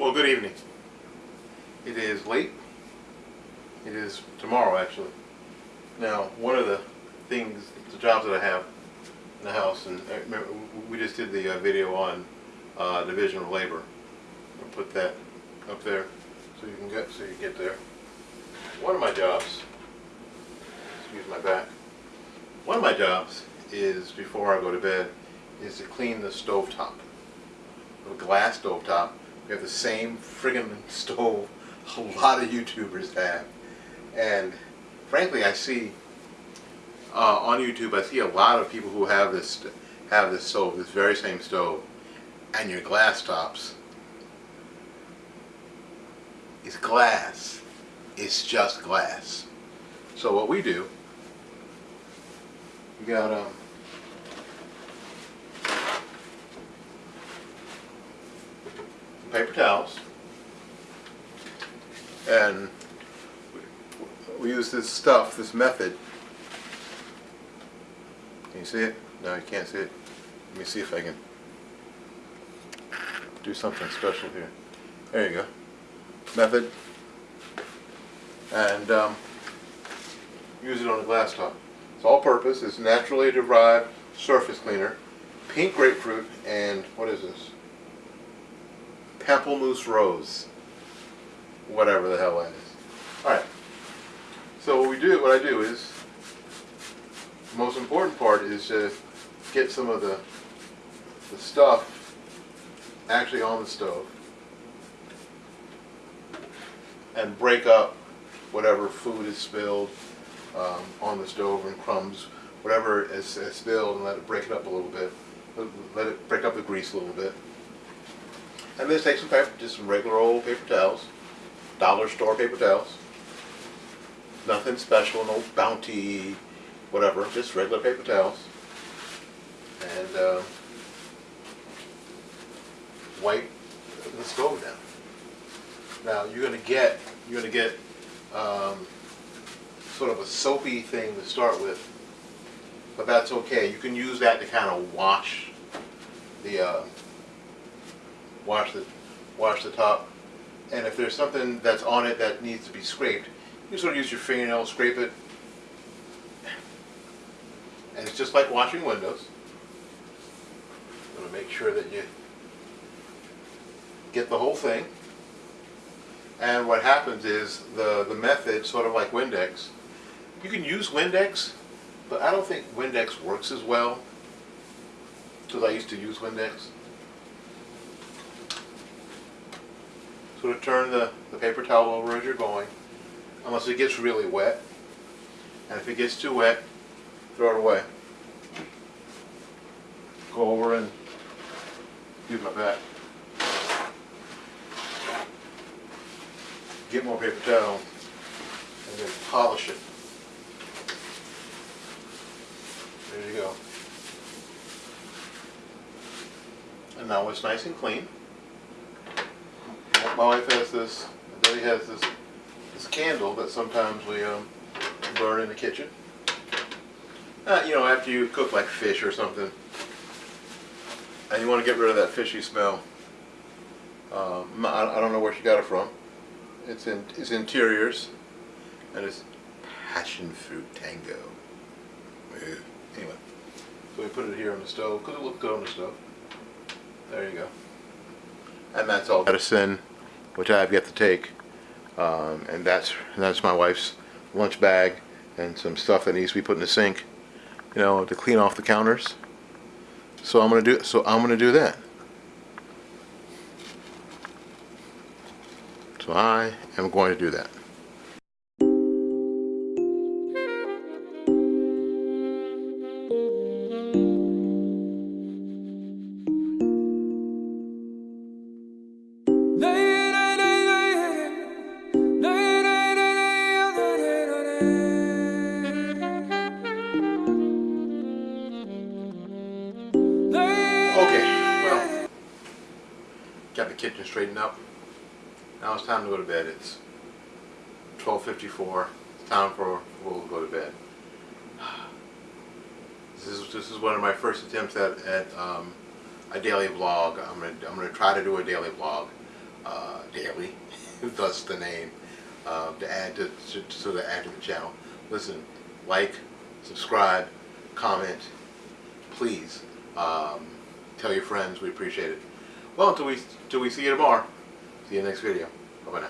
Well, good evening. It is late. It is tomorrow, actually. Now, one of the things, the jobs that I have in the house, and remember we just did the uh, video on uh, division of labor. I'll put that up there so you can get so you get there. One of my jobs, excuse my back. One of my jobs is before I go to bed is to clean the stove top. A glass stove top we have the same friggin' stove a lot of YouTubers have. And frankly, I see uh, on YouTube, I see a lot of people who have this have this stove, this very same stove, and your glass tops It's glass. It's just glass. So what we do, we got um, paper towels and we use this stuff, this method. Can you see it? No, you can't see it. Let me see if I can do something special here. There you go. Method. And um, use it on a glass top. It's all purpose. It's naturally derived surface cleaner. Pink grapefruit and what is this? Pamplemousse Rose. Whatever the hell that is. Alright. So what we do, what I do is, the most important part is to get some of the, the stuff actually on the stove and break up whatever food is spilled um, on the stove and crumbs, whatever is, is spilled and let it break it up a little bit. Let it break up the grease a little bit. And then take some paper, just some regular old paper towels, dollar store paper towels. Nothing special, no bounty, whatever, just regular paper towels. And uh, wipe the stove down. Now you're gonna get you're gonna get um, sort of a soapy thing to start with, but that's okay. You can use that to kind of wash the uh, wash the, wash the top. And if there's something that's on it that needs to be scraped, you sort of use your fingernail, scrape it. And it's just like washing windows. You want to make sure that you get the whole thing. And what happens is the, the method, sort of like Windex, you can use Windex, but I don't think Windex works as well because I used to use Windex. Sort of turn the, the paper towel over as you're going, unless it gets really wet. And if it gets too wet, throw it away. Go over and use my back. Get more paper towel and then polish it. There you go. And now it's nice and clean my wife has this, Daddy has this, this candle that sometimes we um, burn in the kitchen. Uh, you know, after you cook like fish or something, and you want to get rid of that fishy smell. Um, I, I don't know where she got it from. It's in it's interiors, and it's passion fruit tango. Anyway, so we put it here on the stove because it looks good on the stove. There you go. And that's all medicine which I have yet to take. Um, and that's that's my wife's lunch bag and some stuff that needs to be put in the sink, you know, to clean off the counters. So I'm gonna do so I'm gonna do that. So I am going to do that. Got the kitchen straightened up. Now it's time to go to bed. It's 12.54. It's time for we'll go to bed. This is this is one of my first attempts at, at um, a daily vlog. I'm gonna I'm gonna try to do a daily vlog. uh, daily, thus the name, uh, to add to, to, to add to the channel. Listen, like, subscribe, comment, please. Um, tell your friends, we appreciate it. Well, until we, until we see you tomorrow, see you next video. Bye-bye now.